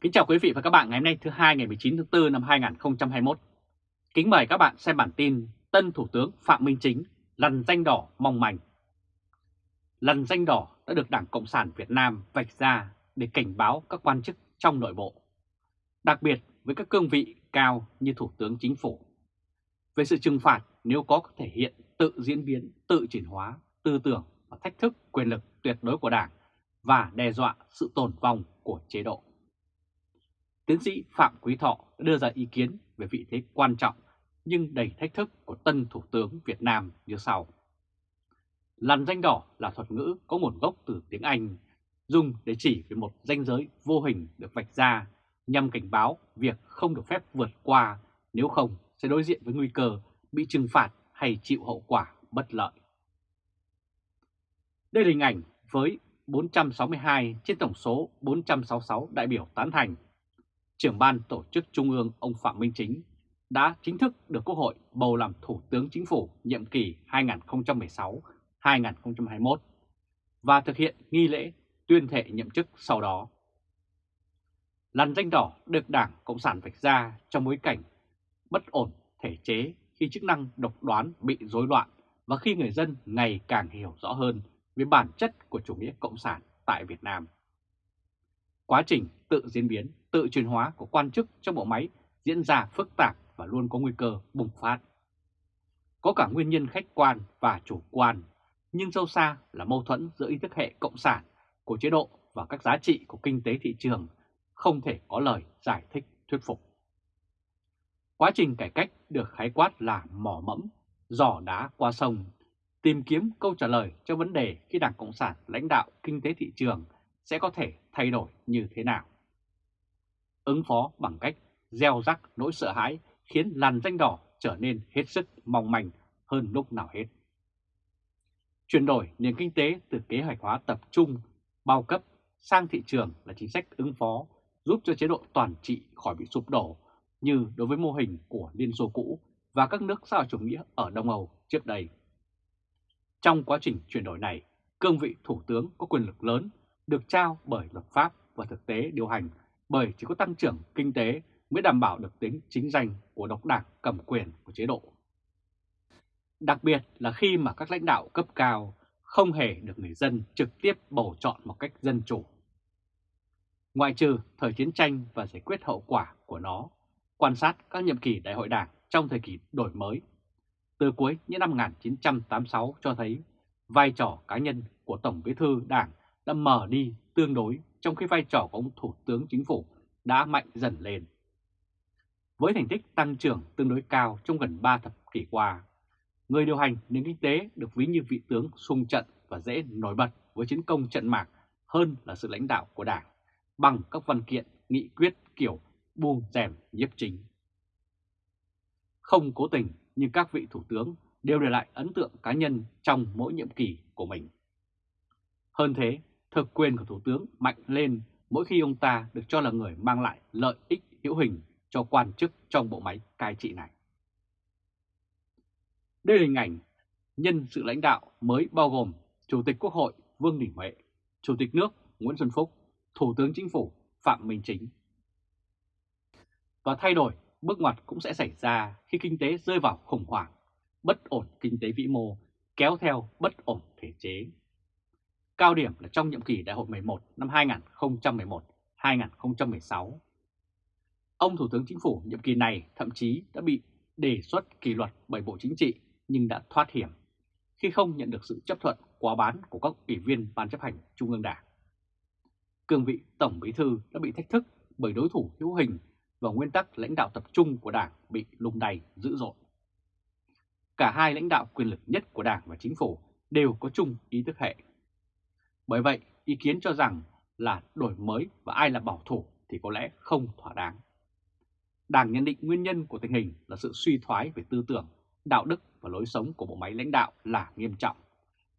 Kính chào quý vị và các bạn ngày hôm nay thứ hai ngày 19 tháng 4 năm 2021. Kính mời các bạn xem bản tin Tân Thủ tướng Phạm Minh Chính lằn danh đỏ mong manh. Lằn danh đỏ đã được Đảng Cộng sản Việt Nam vạch ra để cảnh báo các quan chức trong nội bộ, đặc biệt với các cương vị cao như Thủ tướng Chính phủ. Về sự trừng phạt nếu có thể hiện tự diễn biến, tự chuyển hóa, tư tưởng và thách thức quyền lực tuyệt đối của Đảng và đe dọa sự tồn vong của chế độ. Tiến sĩ Phạm Quý Thọ đã đưa ra ý kiến về vị thế quan trọng nhưng đầy thách thức của tân Thủ tướng Việt Nam như sau. Lằn danh đỏ là thuật ngữ có nguồn gốc từ tiếng Anh, dùng để chỉ về một danh giới vô hình được vạch ra nhằm cảnh báo việc không được phép vượt qua nếu không sẽ đối diện với nguy cơ bị trừng phạt hay chịu hậu quả bất lợi. Đây là hình ảnh với 462 trên tổng số 466 đại biểu tán thành. Trưởng ban tổ chức Trung ương ông Phạm Minh Chính đã chính thức được Quốc hội bầu làm Thủ tướng Chính phủ nhiệm kỳ 2016-2021 và thực hiện nghi lễ tuyên thệ nhậm chức sau đó. Làn danh đỏ được Đảng Cộng sản vạch ra trong bối cảnh bất ổn thể chế khi chức năng độc đoán bị rối loạn và khi người dân ngày càng hiểu rõ hơn về bản chất của chủ nghĩa cộng sản tại Việt Nam. Quá trình tự diễn biến, tự chuyển hóa của quan chức trong bộ máy diễn ra phức tạp và luôn có nguy cơ bùng phát. Có cả nguyên nhân khách quan và chủ quan, nhưng sâu xa là mâu thuẫn giữa ý thức hệ cộng sản của chế độ và các giá trị của kinh tế thị trường không thể có lời giải thích thuyết phục. Quá trình cải cách được khái quát là mỏ mẫm, giỏ đá qua sông, tìm kiếm câu trả lời cho vấn đề khi Đảng Cộng sản lãnh đạo kinh tế thị trường sẽ có thể thay đổi như thế nào. Ứng phó bằng cách gieo rắc nỗi sợ hãi khiến làn danh đỏ trở nên hết sức mong manh hơn lúc nào hết. Chuyển đổi nền kinh tế từ kế hoạch hóa tập trung, bao cấp sang thị trường là chính sách ứng phó giúp cho chế độ toàn trị khỏi bị sụp đổ như đối với mô hình của Liên Xô cũ và các nước xã hội chủ nghĩa ở Đông Âu trước đây. Trong quá trình chuyển đổi này, cương vị Thủ tướng có quyền lực lớn được trao bởi luật pháp và thực tế điều hành bởi chỉ có tăng trưởng kinh tế mới đảm bảo được tính chính danh của độc đảng cầm quyền của chế độ. Đặc biệt là khi mà các lãnh đạo cấp cao không hề được người dân trực tiếp bầu chọn một cách dân chủ. Ngoại trừ thời chiến tranh và giải quyết hậu quả của nó, quan sát các nhiệm kỳ đại hội đảng trong thời kỳ đổi mới, từ cuối những năm 1986 cho thấy vai trò cá nhân của Tổng bí thư đảng đã mở đi tương đối trong khi vai trò của ông Thủ tướng Chính phủ đã mạnh dần lên. Với thành tích tăng trưởng tương đối cao trong gần 3 thập kỷ qua, người điều hành nền kinh tế được ví như vị tướng sung trận và dễ nổi bật với chiến công trận mạc hơn là sự lãnh đạo của Đảng bằng các văn kiện, nghị quyết kiểu buông rèm nhiếp chính. Không cố tình nhưng các vị thủ tướng đều để lại ấn tượng cá nhân trong mỗi nhiệm kỳ của mình. Hơn thế, thực quyền của Thủ tướng mạnh lên mỗi khi ông ta được cho là người mang lại lợi ích hữu hình cho quan chức trong bộ máy cai trị này. Đây là hình ảnh nhân sự lãnh đạo mới bao gồm Chủ tịch Quốc hội Vương Đình Huệ, Chủ tịch nước Nguyễn Xuân Phúc, Thủ tướng Chính phủ Phạm Minh Chính. Và thay đổi bước ngoặt cũng sẽ xảy ra khi kinh tế rơi vào khủng hoảng, bất ổn kinh tế vĩ mô, kéo theo bất ổn thể chế. Cao điểm là trong nhiệm kỳ đại hội 11 năm 2011-2016. Ông Thủ tướng Chính phủ nhiệm kỳ này thậm chí đã bị đề xuất kỷ luật bởi Bộ Chính trị nhưng đã thoát hiểm khi không nhận được sự chấp thuận quá bán của các ủy viên Ban chấp hành Trung ương Đảng. Cương vị Tổng Bí Thư đã bị thách thức bởi đối thủ hữu hình và nguyên tắc lãnh đạo tập trung của Đảng bị lung đầy dữ dội. Cả hai lãnh đạo quyền lực nhất của Đảng và Chính phủ đều có chung ý thức hệ. Bởi vậy, ý kiến cho rằng là đổi mới và ai là bảo thủ thì có lẽ không thỏa đáng. Đảng nhận định nguyên nhân của tình hình là sự suy thoái về tư tưởng, đạo đức và lối sống của bộ máy lãnh đạo là nghiêm trọng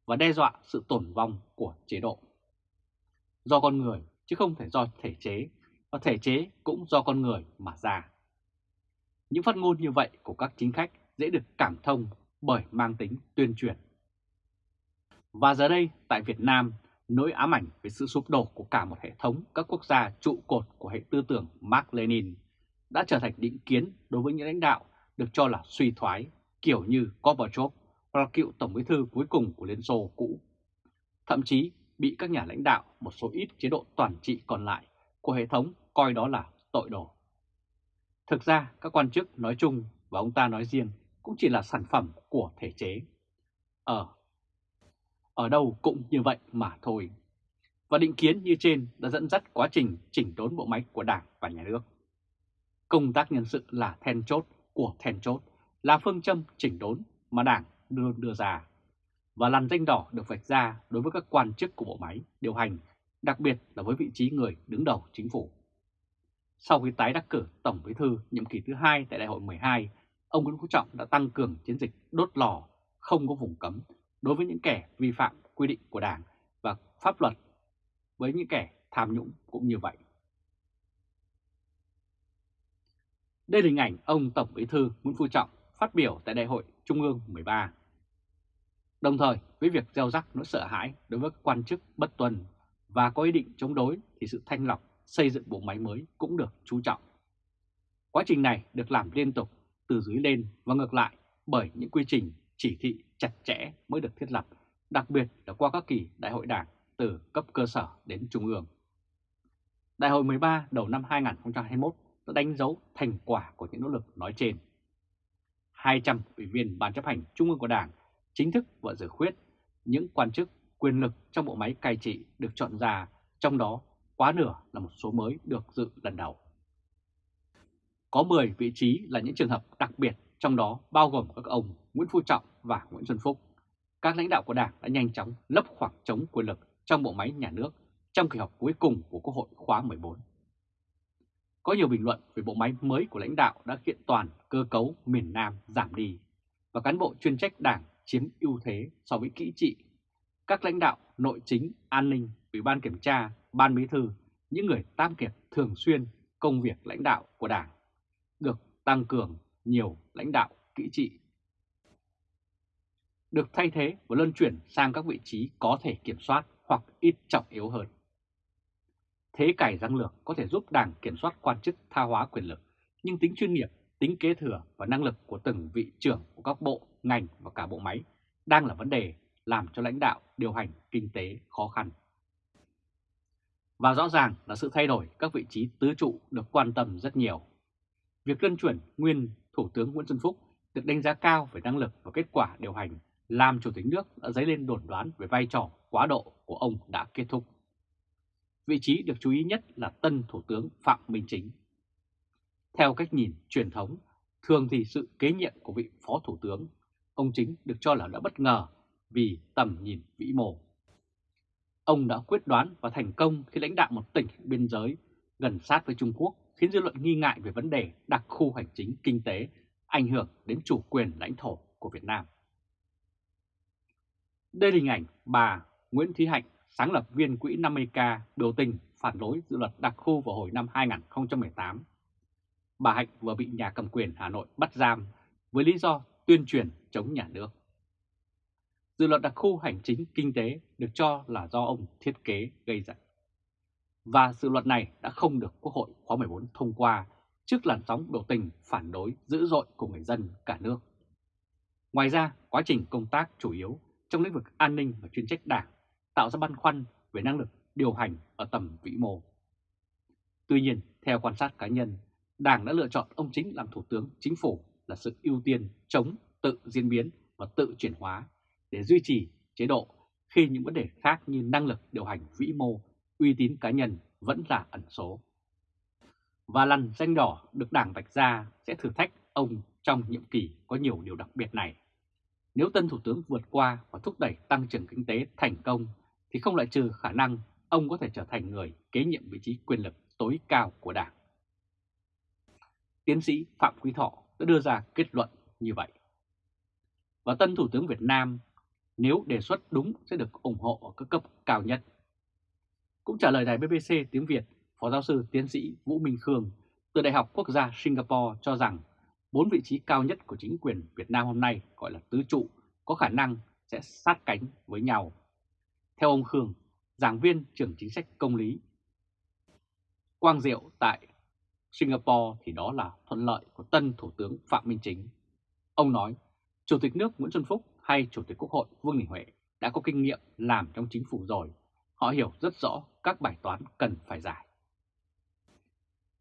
và đe dọa sự tồn vong của chế độ. Do con người chứ không thể do thể chế và thể chế cũng do con người mà ra. Những phát ngôn như vậy của các chính khách dễ được cảm thông bởi mang tính tuyên truyền. Và giờ đây tại Việt Nam, nỗi ám ảnh về sự sụp đổ của cả một hệ thống, các quốc gia trụ cột của hệ tư tưởng Mark Lenin đã trở thành định kiến đối với những lãnh đạo được cho là suy thoái, kiểu như Gorbachev hoặc là cựu Tổng bí thư cuối cùng của Liên Xô cũ. Thậm chí bị các nhà lãnh đạo một số ít chế độ toàn trị còn lại của hệ thống coi đó là tội đồ. Thực ra, các quan chức nói chung và ông ta nói riêng cũng chỉ là sản phẩm của thể chế. Ở ở đâu cũng như vậy mà thôi. Và định kiến như trên đã dẫn dắt quá trình chỉnh đốn bộ máy của Đảng và Nhà nước. Công tác nhân sự là then chốt của then chốt, là phương châm chỉnh đốn mà Đảng đưa, đưa ra. Và làn danh đỏ được vạch ra đối với các quan chức của bộ máy điều hành, đặc biệt là với vị trí người đứng đầu chính phủ. Sau khi tái đắc cử Tổng Bí thư nhiệm kỳ thứ hai tại Đại hội 12, ông Nguyễn Phú Trọng đã tăng cường chiến dịch đốt lò không có vùng cấm đối với những kẻ vi phạm quy định của Đảng và pháp luật với những kẻ tham nhũng cũng như vậy. Đây là hình ảnh ông Tổng Bí thư Nguyễn Phú Trọng phát biểu tại Đại hội Trung ương 13. Đồng thời, với việc gieo rắc nỗi sợ hãi đối với quan chức bất tuân và có ý định chống đối thì sự thanh lọc xây dựng bộ máy mới cũng được chú trọng. Quá trình này được làm liên tục từ dưới lên và ngược lại bởi những quy trình chỉ thị chặt chẽ mới được thiết lập, đặc biệt là qua các kỳ đại hội đảng từ cấp cơ sở đến trung ương. Đại hội 13 đầu năm 2021 đã đánh dấu thành quả của những nỗ lực nói trên. 200 ủy viên Ban chấp hành Trung ương của Đảng chính thức vợ dự khuyết những quan chức quyền lực trong bộ máy cai trị được chọn ra, trong đó quá nửa là một số mới được dự lần đầu. Có 10 vị trí là những trường hợp đặc biệt, trong đó bao gồm các ông Nguyễn Phú Trọng và Nguyễn Xuân Phúc. Các lãnh đạo của Đảng đã nhanh chóng lấp khoảng trống quyền lực trong bộ máy nhà nước trong kỳ họp cuối cùng của Quốc hội khóa 14. Có nhiều bình luận về bộ máy mới của lãnh đạo đã kiện toàn cơ cấu miền Nam giảm đi và cán bộ chuyên trách đảng chiếm ưu thế so với kỹ trị. Các lãnh đạo nội chính, an ninh, ủy ban kiểm tra, ban bí thư, những người tam kiệt thường xuyên công việc lãnh đạo của đảng được tăng cường nhiều lãnh đạo kỹ trị được thay thế và luân chuyển sang các vị trí có thể kiểm soát hoặc ít trọng yếu hơn. Thế cải răng lược có thể giúp Đảng kiểm soát quan chức tha hóa quyền lực, nhưng tính chuyên nghiệp, tính kế thừa và năng lực của từng vị trưởng của các bộ, ngành và cả bộ máy đang là vấn đề làm cho lãnh đạo điều hành kinh tế khó khăn. Và rõ ràng là sự thay đổi các vị trí tứ trụ được quan tâm rất nhiều. Việc luân chuyển nguyên Thủ tướng Nguyễn Xuân Phúc được đánh giá cao về năng lực và kết quả điều hành làm Chủ tịch nước đã dấy lên đồn đoán về vai trò quá độ của ông đã kết thúc. Vị trí được chú ý nhất là tân Thủ tướng Phạm Minh Chính. Theo cách nhìn truyền thống, thường thì sự kế nhiệm của vị Phó Thủ tướng, ông Chính được cho là đã bất ngờ vì tầm nhìn vĩ mô. Ông đã quyết đoán và thành công khi lãnh đạo một tỉnh biên giới gần sát với Trung Quốc khiến dư luận nghi ngại về vấn đề đặc khu hành chính kinh tế ảnh hưởng đến chủ quyền lãnh thổ của Việt Nam. Đây là hình ảnh bà Nguyễn Thúy Hạnh, sáng lập viên quỹ 50K biểu tình phản đối dự luật đặc khu vào hồi năm 2018. Bà Hạnh vừa bị nhà cầm quyền Hà Nội bắt giam với lý do tuyên truyền chống nhà nước. Dự luật đặc khu hành chính kinh tế được cho là do ông thiết kế gây ra. Và dự luật này đã không được Quốc hội khóa 14 thông qua trước làn sóng biểu tình phản đối dữ dội của người dân cả nước. Ngoài ra, quá trình công tác chủ yếu trong lĩnh vực an ninh và chuyên trách đảng tạo ra băn khoăn về năng lực điều hành ở tầm vĩ mô. Tuy nhiên, theo quan sát cá nhân, Đảng đã lựa chọn ông Chính làm Thủ tướng Chính phủ là sự ưu tiên chống tự diễn biến và tự chuyển hóa để duy trì chế độ khi những vấn đề khác như năng lực điều hành vĩ mô, uy tín cá nhân vẫn là ẩn số. Và lần danh đỏ được Đảng vạch ra sẽ thử thách ông trong nhiệm kỳ có nhiều điều đặc biệt này. Nếu tân Thủ tướng vượt qua và thúc đẩy tăng trưởng kinh tế thành công, thì không loại trừ khả năng ông có thể trở thành người kế nhiệm vị trí quyền lực tối cao của Đảng. Tiến sĩ Phạm Quý Thọ đã đưa ra kết luận như vậy. Và tân Thủ tướng Việt Nam, nếu đề xuất đúng sẽ được ủng hộ ở các cấp cao nhất. Cũng trả lời đài BBC tiếng Việt, Phó giáo sư tiến sĩ Vũ Minh Khương từ Đại học Quốc gia Singapore cho rằng bốn vị trí cao nhất của chính quyền Việt Nam hôm nay gọi là tứ trụ có khả năng sẽ sát cánh với nhau. Theo ông Khương, giảng viên trưởng chính sách công lý. Quang Diệu tại Singapore thì đó là thuận lợi của tân Thủ tướng Phạm Minh Chính. Ông nói, Chủ tịch nước Nguyễn Xuân Phúc hay Chủ tịch Quốc hội Vương Đình Huệ đã có kinh nghiệm làm trong chính phủ rồi. Họ hiểu rất rõ các bài toán cần phải giải.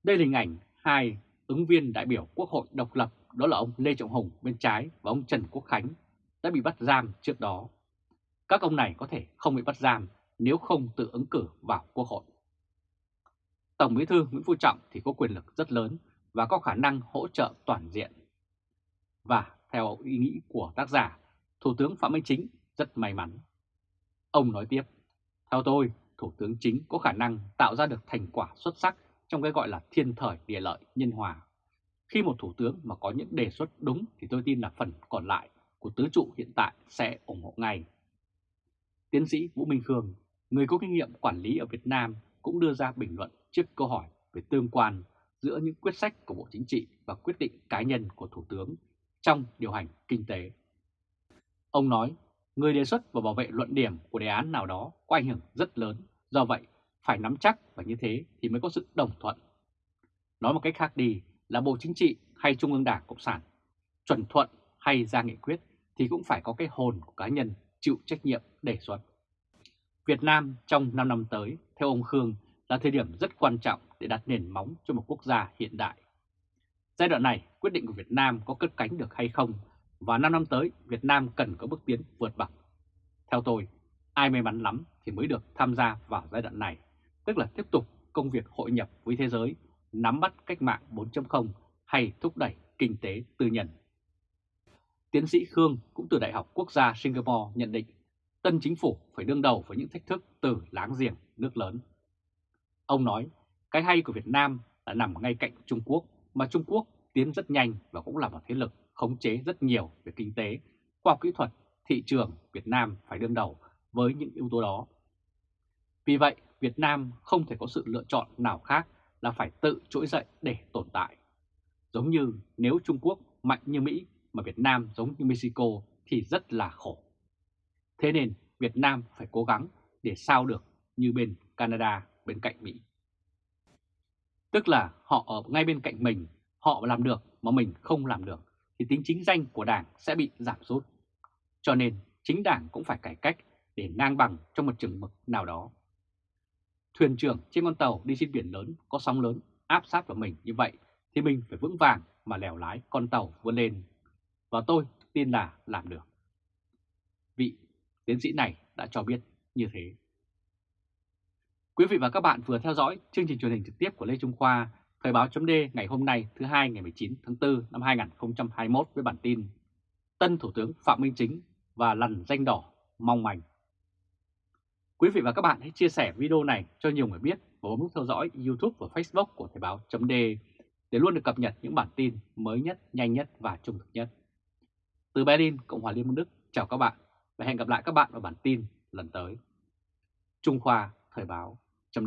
Đây là hình ảnh hai ứng viên đại biểu Quốc hội độc lập đó là ông Lê Trọng Hùng bên trái và ông Trần Quốc Khánh đã bị bắt giam trước đó. Các ông này có thể không bị bắt giam nếu không tự ứng cử vào Quốc hội. Tổng Bí thư Nguyễn Phú Trọng thì có quyền lực rất lớn và có khả năng hỗ trợ toàn diện. Và theo ý nghĩ của tác giả, Thủ tướng Phạm Minh Chính rất may mắn. Ông nói tiếp, theo tôi, Thủ tướng Chính có khả năng tạo ra được thành quả xuất sắc trong cái gọi là thiên thời địa lợi nhân hòa. Khi một Thủ tướng mà có những đề xuất đúng thì tôi tin là phần còn lại của tứ trụ hiện tại sẽ ủng hộ ngay. Tiến sĩ Vũ Minh Khương, người có kinh nghiệm quản lý ở Việt Nam cũng đưa ra bình luận trước câu hỏi về tương quan giữa những quyết sách của Bộ Chính trị và quyết định cá nhân của Thủ tướng trong điều hành kinh tế. Ông nói, người đề xuất và bảo vệ luận điểm của đề án nào đó có ảnh hưởng rất lớn, do vậy phải nắm chắc và như thế thì mới có sự đồng thuận. Nói một cách khác đi là Bộ Chính trị hay Trung ương Đảng Cộng sản, chuẩn thuận hay ra nghị quyết thì cũng phải có cái hồn của cá nhân chịu trách nhiệm đề xuất. Việt Nam trong 5 năm tới, theo ông Khương, là thời điểm rất quan trọng để đặt nền móng cho một quốc gia hiện đại. Giai đoạn này, quyết định của Việt Nam có cất cánh được hay không và 5 năm tới Việt Nam cần có bước tiến vượt bậc. Theo tôi, ai may mắn lắm thì mới được tham gia vào giai đoạn này, tức là tiếp tục công việc hội nhập với thế giới, nắm bắt cách mạng 4.0 hay thúc đẩy kinh tế tư nhân. Tiến sĩ Khương cũng từ Đại học Quốc gia Singapore nhận định tân chính phủ phải đương đầu với những thách thức từ láng giềng nước lớn. Ông nói, cái hay của Việt Nam là nằm ngay cạnh Trung Quốc, mà Trung Quốc tiến rất nhanh và cũng là một thế lực khống chế rất nhiều về kinh tế, khoa học kỹ thuật, thị trường Việt Nam phải đương đầu với những yếu tố đó. Vì vậy, Việt Nam không thể có sự lựa chọn nào khác là phải tự trỗi dậy để tồn tại. Giống như nếu Trung Quốc mạnh như Mỹ mà Việt Nam giống như Mexico thì rất là khổ. Thế nên Việt Nam phải cố gắng để sao được như bên Canada bên cạnh Mỹ. Tức là họ ở ngay bên cạnh mình, họ làm được mà mình không làm được, thì tính chính danh của Đảng sẽ bị giảm sút. Cho nên chính Đảng cũng phải cải cách để ngang bằng trong một chừng mực nào đó. Thuyền trưởng trên con tàu đi trên biển lớn có sóng lớn áp sát vào mình như vậy thì mình phải vững vàng mà lèo lái con tàu vươn lên. Và tôi tin là làm được. Vị tiến sĩ này đã cho biết như thế. Quý vị và các bạn vừa theo dõi chương trình truyền hình trực tiếp của Lê Trung Khoa, Thời báo chấm ngày hôm nay thứ hai ngày 19 tháng 4 năm 2021 với bản tin Tân Thủ tướng Phạm Minh Chính và lằn danh đỏ mong manh. Quý vị và các bạn hãy chia sẻ video này cho nhiều người biết và bấm nút theo dõi YouTube và Facebook của Thời báo chấm để luôn được cập nhật những bản tin mới nhất, nhanh nhất và trung thực nhất. Từ Berlin, Cộng hòa Liên bang Đức, chào các bạn và hẹn gặp lại các bạn vào bản tin lần tới. Trung Khoa Thời báo chấm